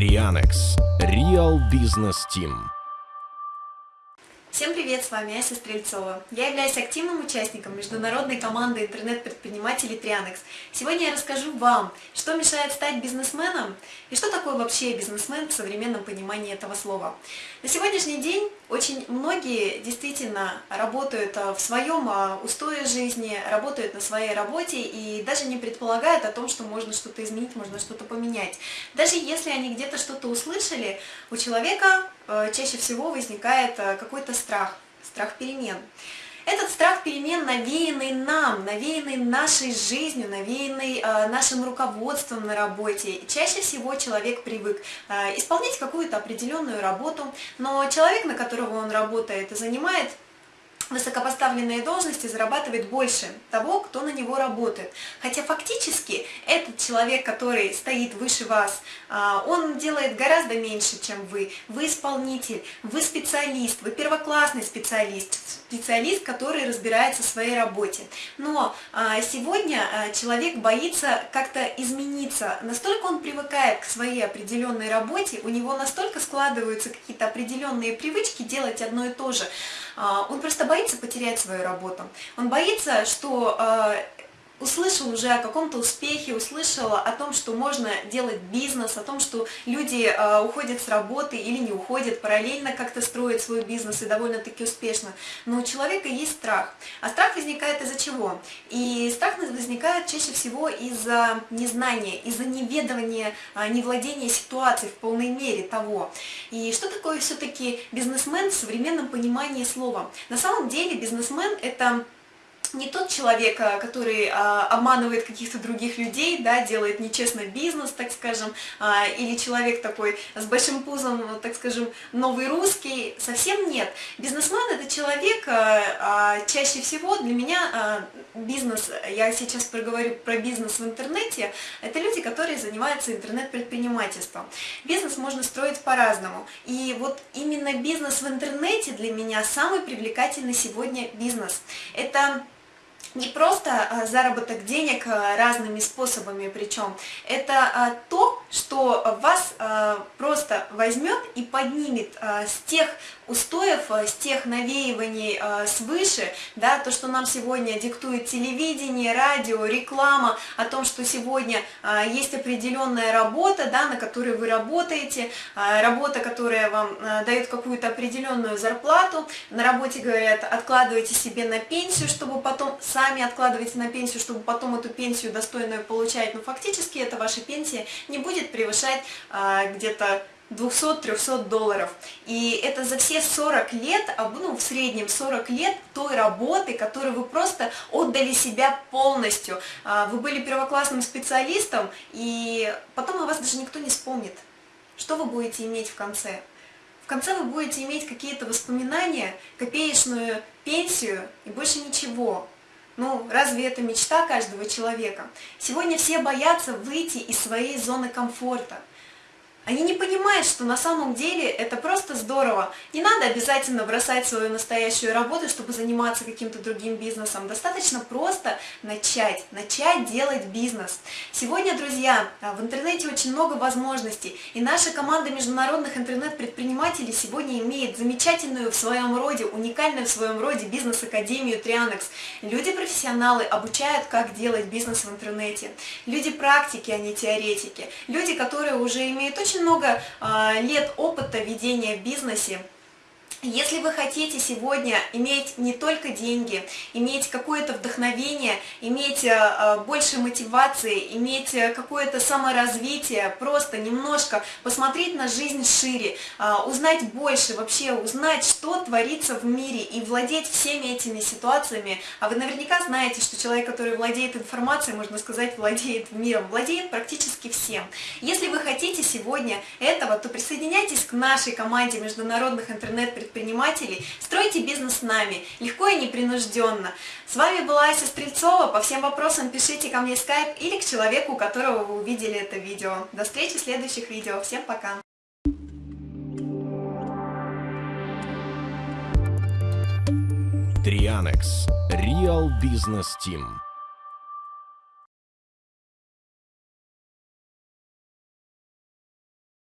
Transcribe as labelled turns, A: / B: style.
A: Trianex Real Business Team
B: Всем привет, с вами Ася Стрельцова. Я являюсь активным участником международной команды интернет-предпринимателей Trianex. Сегодня я расскажу вам, что мешает стать бизнесменом и что такое вообще бизнесмен в современном понимании этого слова. На сегодняшний день очень многие действительно работают а, в своем а, устое жизни, работают на своей работе и даже не предполагают о том, что можно что-то изменить, можно что-то поменять. Даже если они где-то что-то услышали, у человека Э, чаще всего возникает какой-то страх, страх перемен. Этот страх перемен навеянный нам, навеянный нашей жизнью, навеянный э, нашим руководством на работе. Чаще всего человек привык э, исполнять какую-то определенную работу, но человек, на которого он работает, занимает высокопоставленные должности зарабатывает больше того, кто на него работает. Хотя фактически этот человек, который стоит выше вас, а, он делает гораздо меньше, чем вы. Вы исполнитель, вы специалист, вы первоклассный специалист, специалист, который разбирается в своей работе. Но а, сегодня а, человек боится как-то измениться. Настолько он привыкает к своей определенной работе, у него настолько складываются какие-то определенные привычки делать одно и то же, он просто боится потерять свою работу. Он боится, что а, услышал уже о каком-то успехе, услышал о том, что можно делать бизнес, о том, что люди э, уходят с работы или не уходят, параллельно как-то строят свой бизнес и довольно-таки успешно. Но у человека есть страх. А страх возникает из-за чего? И страх возникает чаще всего из-за незнания, из-за неведования, э, невладения ситуацией в полной мере того. И что такое все-таки бизнесмен в современном понимании слова? На самом деле бизнесмен это не тот человек, а, который а, обманывает каких-то других людей, да, делает нечестно бизнес, так скажем, а, или человек такой с большим пузом, так скажем, новый русский, совсем нет. Бизнесмен это человек, чаще всего для меня бизнес, я сейчас проговорю про бизнес в интернете, это люди, которые занимаются интернет-предпринимательством. Бизнес можно строить по-разному, и вот именно бизнес в интернете для меня самый привлекательный сегодня бизнес. Это не просто а, заработок денег а, разными способами причем, это а, то, что вас просто возьмет и поднимет с тех устоев, с тех навеиваний свыше, да, то, что нам сегодня диктует телевидение, радио, реклама, о том, что сегодня есть определенная работа, да, на которой вы работаете, работа, которая вам дает какую-то определенную зарплату, на работе говорят, откладывайте себе на пенсию, чтобы потом сами откладываете на пенсию, чтобы потом эту пенсию достойную получать, но фактически эта ваша пенсия не будет превышать а, где-то 200-300 долларов. И это за все 40 лет, а, ну, в среднем 40 лет той работы, которую вы просто отдали себя полностью. А, вы были первоклассным специалистом, и потом о вас даже никто не вспомнит. Что вы будете иметь в конце? В конце вы будете иметь какие-то воспоминания, копеечную пенсию и больше ничего. Ну, разве это мечта каждого человека? Сегодня все боятся выйти из своей зоны комфорта. Они не понимают, что на самом деле это просто здорово. Не надо обязательно бросать свою настоящую работу, чтобы заниматься каким-то другим бизнесом. Достаточно просто начать, начать делать бизнес. Сегодня, друзья, в интернете очень много возможностей, и наша команда международных интернет-предпринимателей сегодня имеет замечательную в своем роде, уникальную в своем роде бизнес-академию Trianex. Люди-профессионалы обучают, как делать бизнес в интернете. Люди-практики, а не теоретики. Люди, которые уже имеют очень много а, лет опыта ведения в бизнесе, если вы хотите сегодня иметь не только деньги, иметь какое-то вдохновение, иметь э, больше мотивации, иметь э, какое-то саморазвитие, просто немножко посмотреть на жизнь шире, э, узнать больше, вообще узнать, что творится в мире и владеть всеми этими ситуациями, а вы наверняка знаете, что человек, который владеет информацией, можно сказать, владеет миром, владеет практически всем. Если вы хотите сегодня этого, то присоединяйтесь к нашей команде международных интернет-предприятий, предпринимателей, стройте бизнес с нами, легко и непринужденно. С вами была Ася Стрельцова, по всем вопросам пишите ко мне в скайп или к человеку, у которого вы увидели это видео. До встречи в следующих видео, всем пока!
A: Трианекс. Real Business Team.